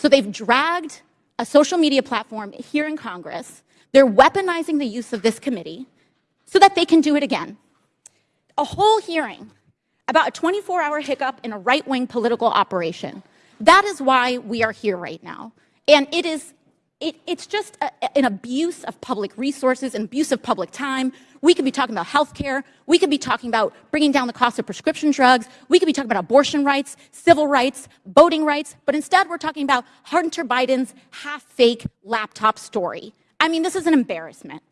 So they've dragged a social media platform here in Congress. They're weaponizing the use of this committee so that they can do it again. A whole hearing about a 24 hour hiccup in a right wing political operation. That is why we are here right now. And it is it, it's just a, an abuse of public resources, an abuse of public time. We could be talking about healthcare. We could be talking about bringing down the cost of prescription drugs. We could be talking about abortion rights, civil rights, voting rights. But instead, we're talking about Hunter Biden's half fake laptop story. I mean, this is an embarrassment.